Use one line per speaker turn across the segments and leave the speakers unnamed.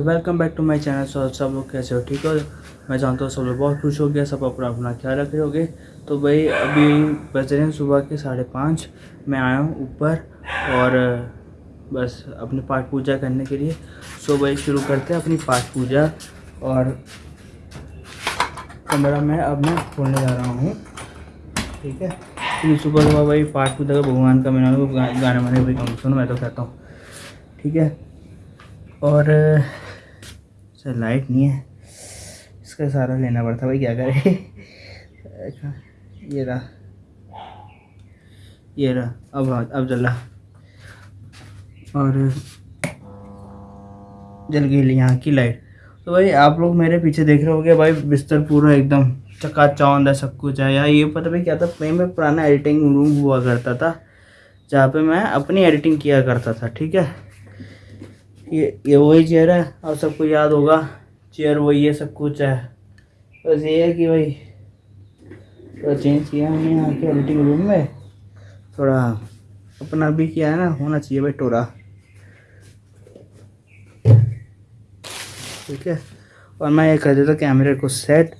Welcome back to my channel so सब लोग कैसे हो? ठीक हो? मैं जानता हूँ सब लोग बहुत खुश हो गया सब अपना अपना ख्याल रख रहे होगे। तो भाई, अभी बज रहे हैं सुबह के साढ़े पाँच। मैं आया हूँ ऊपर और, बस अपनी पाठ पूजा करने के लिए। सो भाई, शुरू करते हैं अपनी पाठ पूजा और कमरा में अब मैं खोलने जा रहा हूँ। ठीक है? क्योंकि सुबह सुबह भाई पाठ पूजा का भगवान का मैंने गाने वाने भी कम सुनो, मैं तो कहता हूँ। ठीक है? और सर लाइट नहीं है। इसका सारा लेना पड़ता भाई, क्या करे? ये रहा। ये रहा, अब अब जल। और जल गई यहाँ की लाइट तो भाई, आप लोग मेरे पीछे देख रहे होगे भाई, बिस्तर पूरा एकदम चक्का चकाचौंध है, सब कुछ है। यार, ये पता भाई क्या था में पुराना एडिटिंग रूम हुआ करता था, जहाँ पे मैं अपनी एडिटिंग किया करता था, ठीक है? ये ये वही चेयर है और सबको याद होगा चेयर वही है, सब कुछ है। बस ये है कि भाई, थोड़ा चेंज किया हमने यहाँ के एडिटिंग रूम में। थोड़ा अपना भी किया है ना, होना चाहिए भाई टोरा ठीक है, और मैं ये कर देता कैमरे को सेट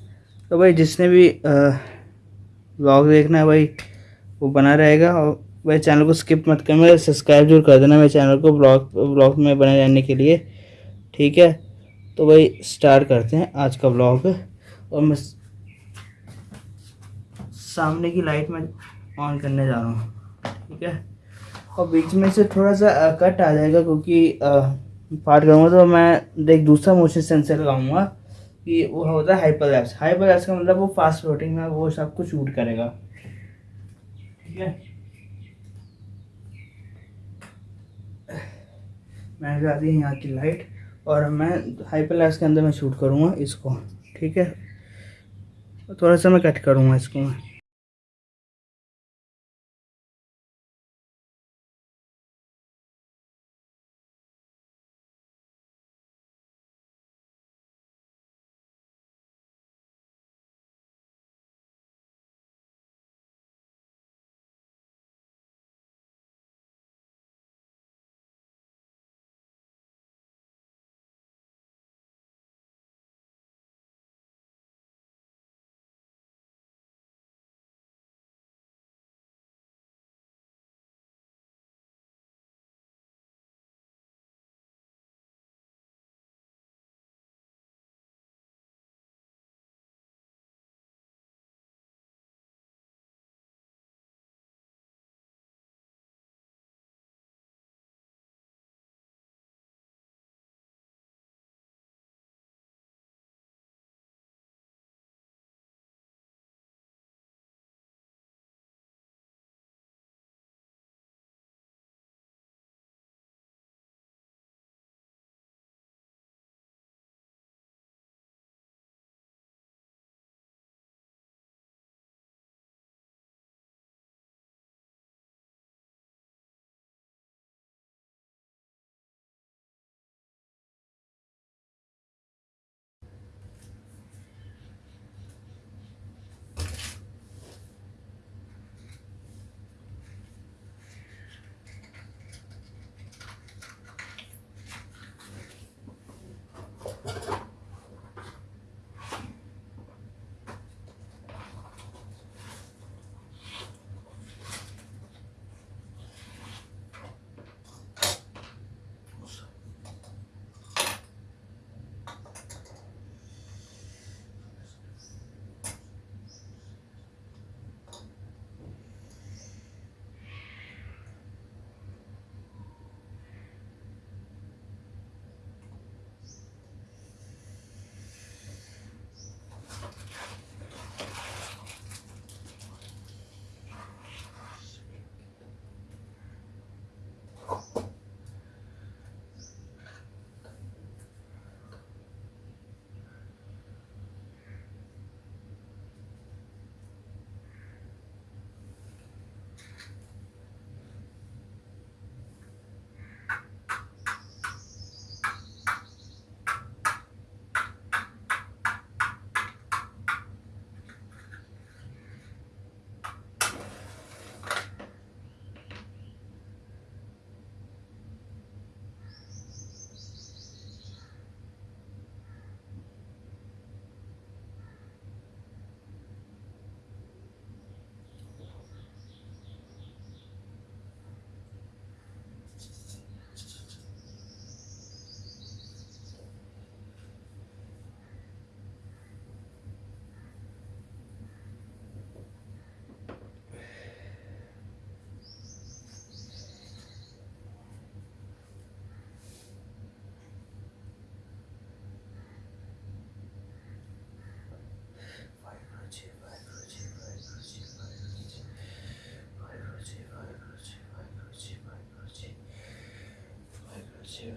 तो भाई जिसने भी ब्लॉग देखना है भाई, वो बना रहेगा, और भाई चैनल को स्किप मत करना सब्सक्राइब ज़रूर कर देना मेरे चैनल को ब्लॉग ब्लॉग में बने रहने के लिए, ठीक है? तो भाई स्टार्ट करते हैं आज का ब्लॉग और मैं सामने की लाइट में ऑन करने जा रहा हूँ, ठीक है? और बीच में से थोड़ा सा कट आ जाएगा क्योंकि पार्ट करूँगा तो मैं देख दूसरा मोशन सेंसर लगाऊँगा कि वो होता है हाइपर लैप्स हाइपर लैप्स का मतलब वो फास्ट फ्लोटिंग में वो सब कुछ शूट करेगा, ठीक है? मैं लगा दी यहाँ की लाइट और मैं हाइपर लैप्स के अंदर मैं शूट करूँगा इसको, ठीक है? थोड़ा सा मैं कट करूँगा इसको मैं।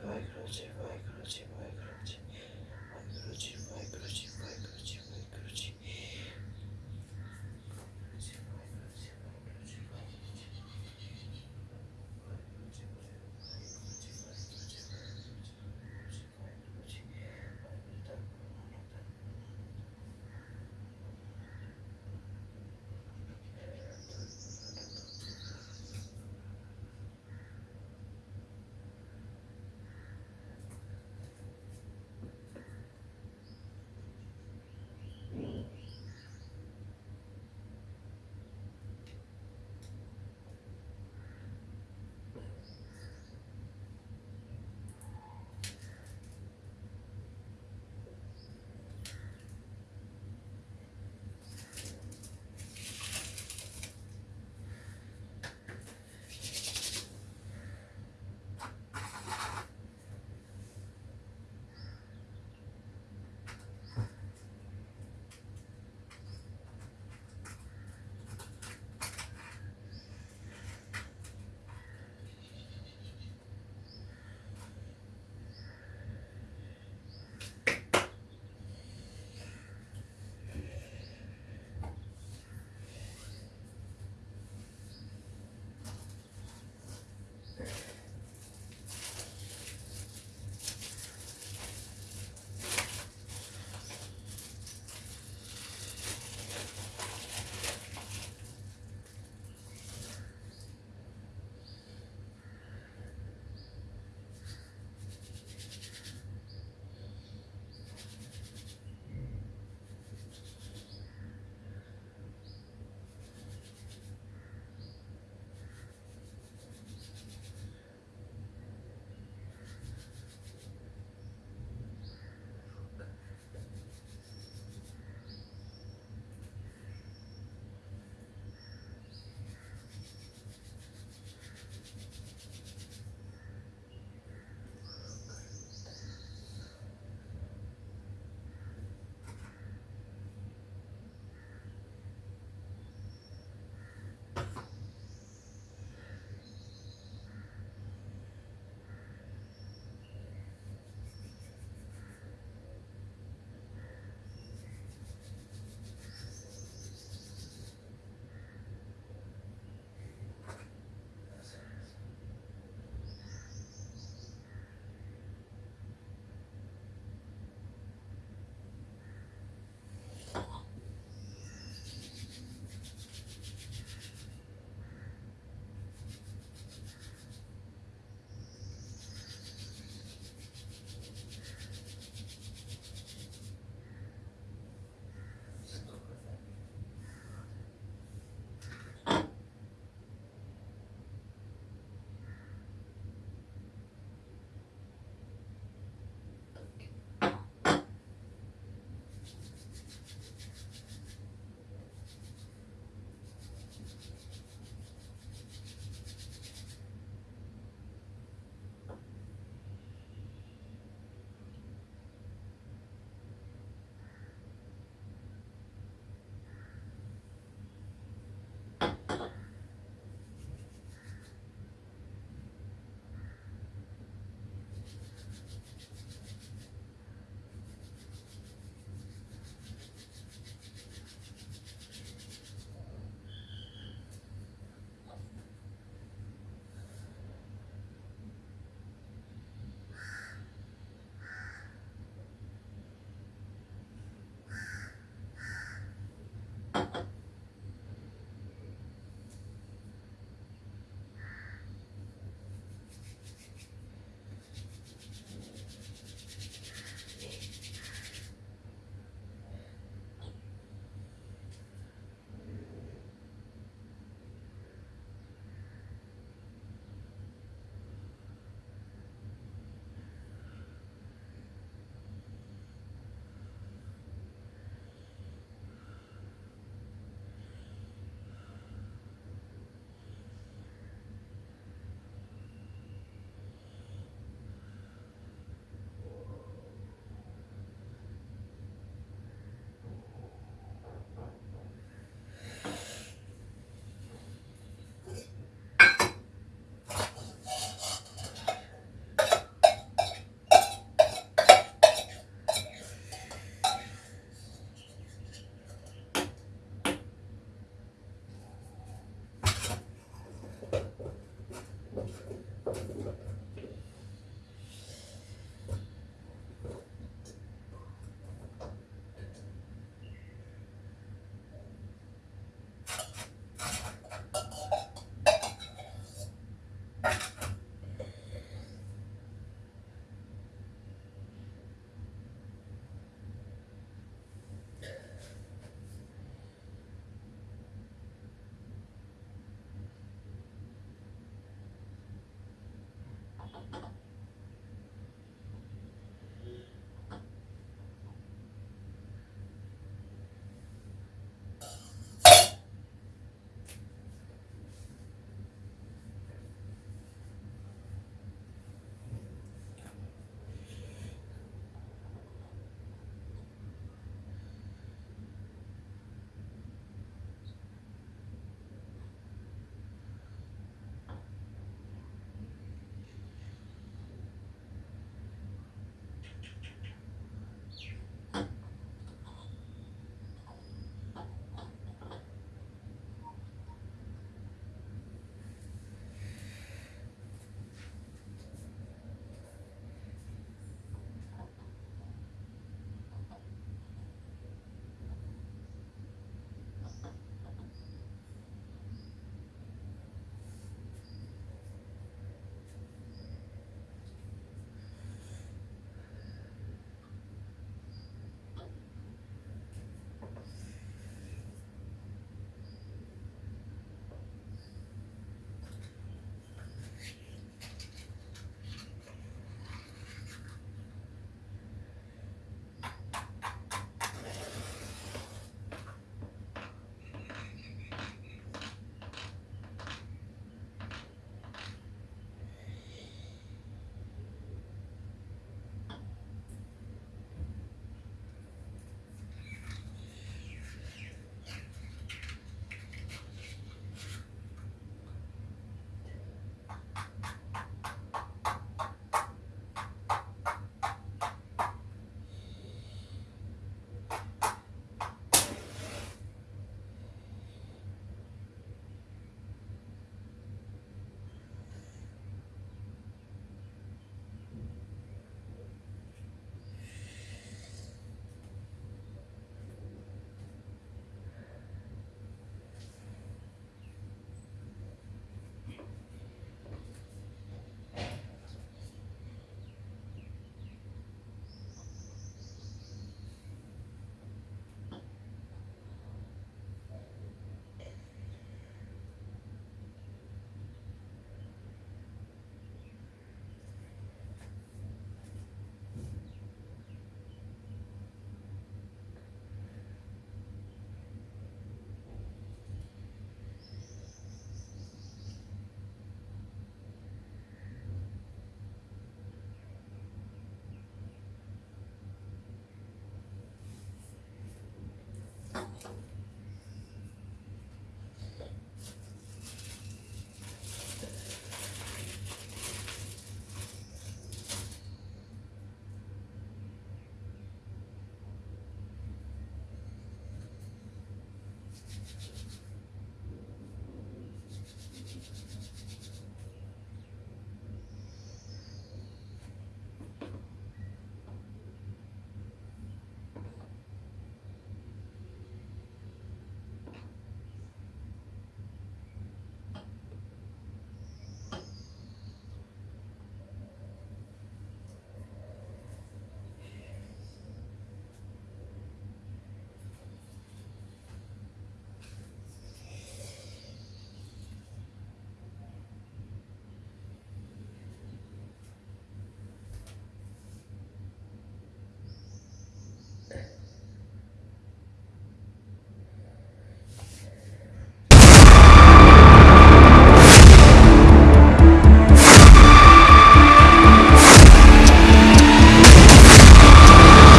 जी वाहिगुरु जी वाहिगुरु